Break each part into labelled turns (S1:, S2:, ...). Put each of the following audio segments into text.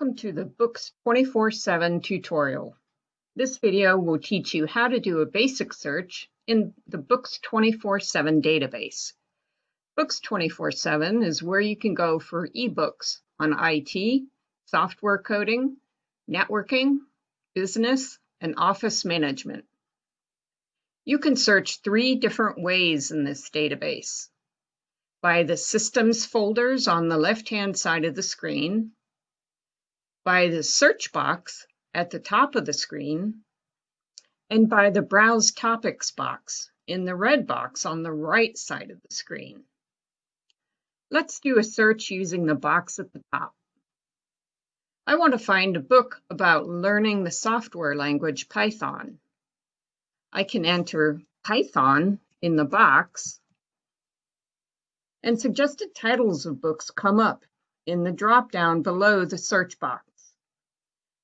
S1: Welcome to the Books 24-7 tutorial. This video will teach you how to do a basic search in the Books 24-7 database. Books 24-7 is where you can go for ebooks on IT, software coding, networking, business, and office management. You can search three different ways in this database. By the Systems folders on the left-hand side of the screen, by the search box at the top of the screen, and by the Browse Topics box in the red box on the right side of the screen. Let's do a search using the box at the top. I want to find a book about learning the software language Python. I can enter Python in the box, and suggested titles of books come up in the drop-down below the search box.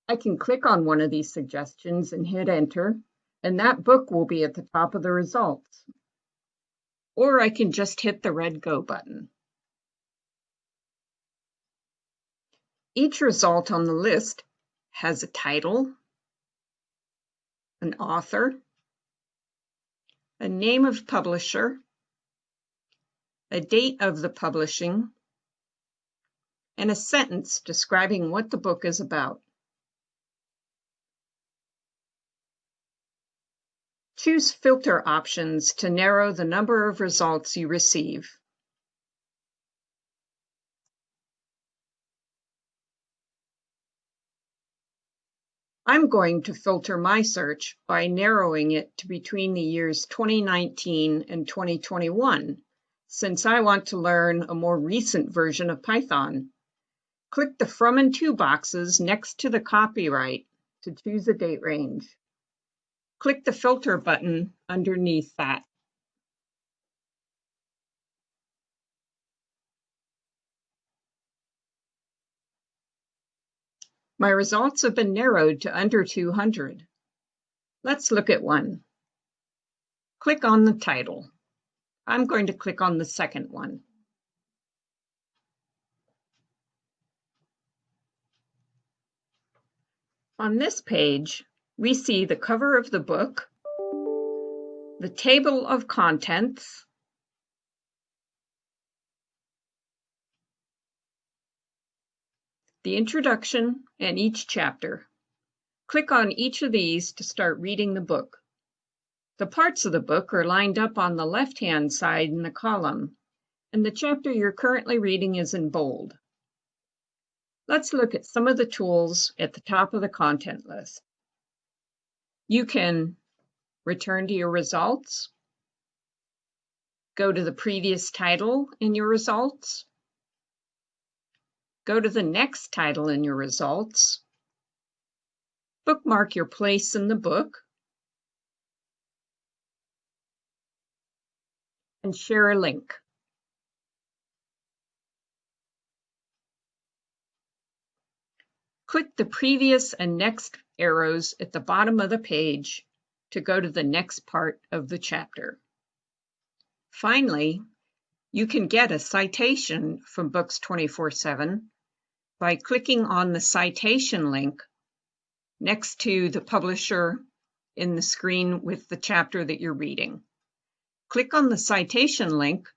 S1: I can click on one of these suggestions and hit enter, and that book will be at the top of the results. Or I can just hit the red go button. Each result on the list has a title, an author, a name of publisher, a date of the publishing, and a sentence describing what the book is about. Choose filter options to narrow the number of results you receive. I'm going to filter my search by narrowing it to between the years 2019 and 2021, since I want to learn a more recent version of Python. Click the From and To boxes next to the copyright to choose a date range. Click the filter button underneath that. My results have been narrowed to under 200. Let's look at one. Click on the title. I'm going to click on the second one. On this page, we see the cover of the book, the table of contents, the introduction, and each chapter. Click on each of these to start reading the book. The parts of the book are lined up on the left-hand side in the column, and the chapter you're currently reading is in bold. Let's look at some of the tools at the top of the content list. You can return to your results, go to the previous title in your results, go to the next title in your results, bookmark your place in the book, and share a link. Click the previous and next arrows at the bottom of the page to go to the next part of the chapter. Finally, you can get a citation from Books 24-7 by clicking on the citation link next to the publisher in the screen with the chapter that you're reading. Click on the citation link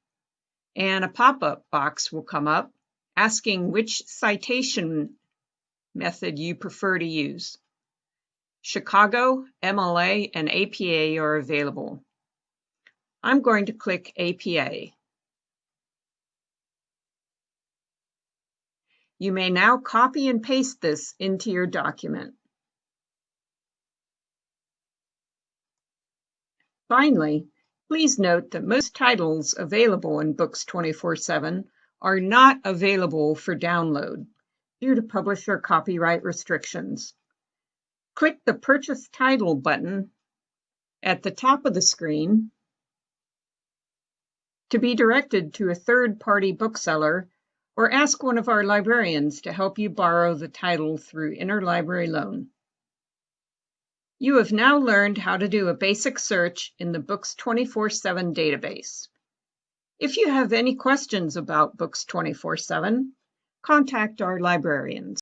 S1: and a pop-up box will come up asking which citation method you prefer to use. Chicago, MLA, and APA are available. I'm going to click APA. You may now copy and paste this into your document. Finally, please note that most titles available in Books 24-7 are not available for download due to publisher copyright restrictions. Click the Purchase Title button at the top of the screen to be directed to a third-party bookseller or ask one of our librarians to help you borrow the title through interlibrary loan. You have now learned how to do a basic search in the Books 24-7 database. If you have any questions about Books 24-7, contact our librarians.